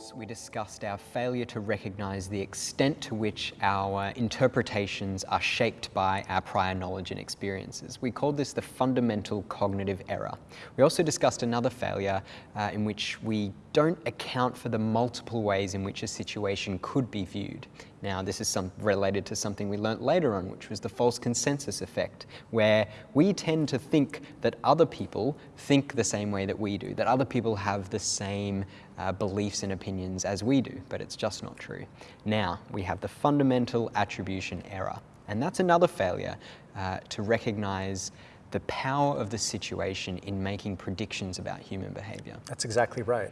course, we discussed our failure to recognize the extent to which our interpretations are shaped by our prior knowledge and experiences. We called this the fundamental cognitive error. We also discussed another failure uh, in which we don't account for the multiple ways in which a situation could be viewed. Now, this is some, related to something we learnt later on, which was the false consensus effect, where we tend to think that other people think the same way that we do, that other people have the same uh, beliefs and opinions as we do, but it's just not true. Now, we have the fundamental attribution error, and that's another failure uh, to recognize the power of the situation in making predictions about human behavior. That's exactly right.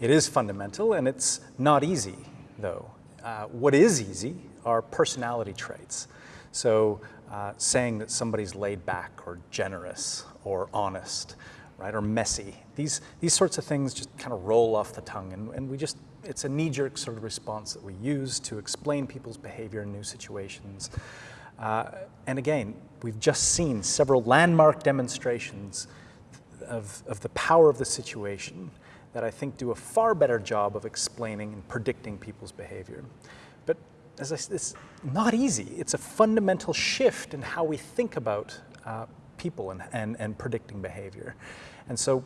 It is fundamental and it's not easy though. Uh, what is easy are personality traits. So uh, saying that somebody's laid back or generous or honest, right, or messy. These, these sorts of things just kind of roll off the tongue and, and we just, it's a knee-jerk sort of response that we use to explain people's behavior in new situations. Uh, and again, we've just seen several landmark demonstrations of, of the power of the situation that I think do a far better job of explaining and predicting people's behavior. But as I it's not easy. It's a fundamental shift in how we think about uh, people and, and, and predicting behavior. And so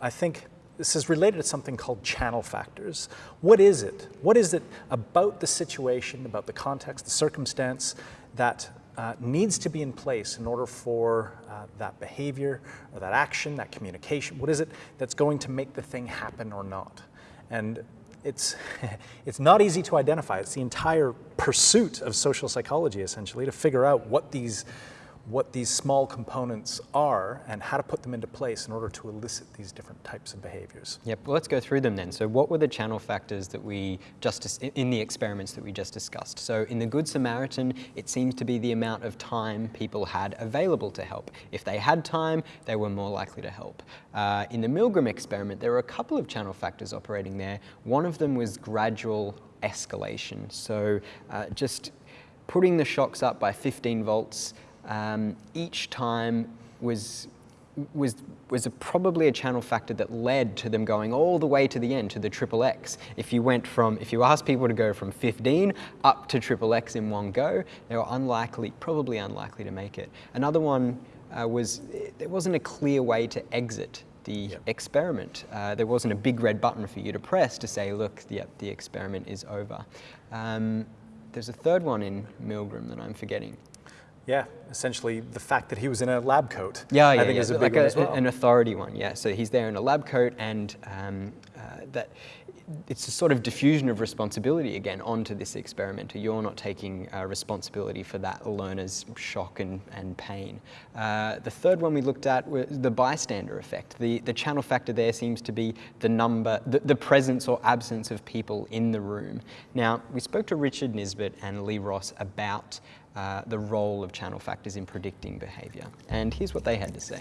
I think this is related to something called channel factors. What is it? What is it about the situation, about the context, the circumstance that uh, needs to be in place in order for uh, that behavior or that action, that communication, what is it that's going to make the thing happen or not? And it's, it's not easy to identify. It's the entire pursuit of social psychology, essentially, to figure out what these what these small components are and how to put them into place in order to elicit these different types of behaviors. Yep, well, let's go through them then. So what were the channel factors that we just, in the experiments that we just discussed? So in the Good Samaritan, it seems to be the amount of time people had available to help. If they had time, they were more likely to help. Uh, in the Milgram experiment, there were a couple of channel factors operating there. One of them was gradual escalation. So uh, just putting the shocks up by 15 volts um, each time was was, was a, probably a channel factor that led to them going all the way to the end, to the triple X. If you went from, if you asked people to go from 15 up to triple X in one go, they were unlikely, probably unlikely to make it. Another one uh, was, there wasn't a clear way to exit the yep. experiment. Uh, there wasn't a big red button for you to press to say, look, the, the experiment is over. Um, there's a third one in Milgram that I'm forgetting. Yeah, essentially the fact that he was in a lab coat. Yeah, yeah, I think yeah. is a big like one a, as well. An authority one, yeah. So he's there in a lab coat and um, uh, that it's a sort of diffusion of responsibility again onto this experimenter. You're not taking uh, responsibility for that learner's shock and, and pain. Uh, the third one we looked at was the bystander effect. The, the channel factor there seems to be the number, the, the presence or absence of people in the room. Now, we spoke to Richard Nisbett and Lee Ross about uh, the role of channel factors in predicting behavior. And here's what they had to say.